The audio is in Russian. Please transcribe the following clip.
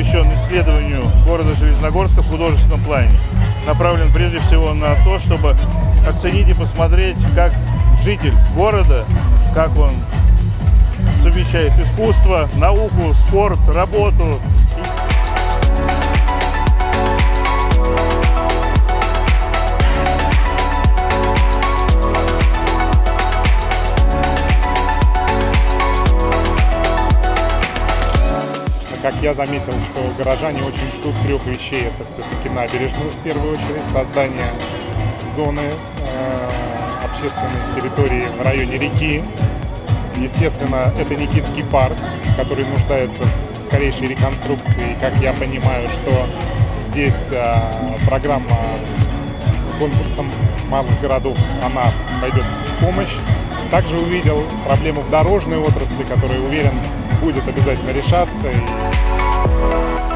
посвящен исследованию города Железногорска в художественном плане. Направлен прежде всего на то, чтобы оценить и посмотреть, как житель города, как он совмещает искусство, науку, спорт, работу. Как я заметил, что горожане очень ждут трех вещей. Это все-таки набережную в первую очередь, создание зоны э, общественной территории в районе реки. Естественно, это Никитский парк, который нуждается в скорейшей реконструкции. Как я понимаю, что здесь э, программа конкурсом малых городов, она пойдет в помощь. Также увидел проблему в дорожной отрасли, которая, уверен, будет обязательно решаться. И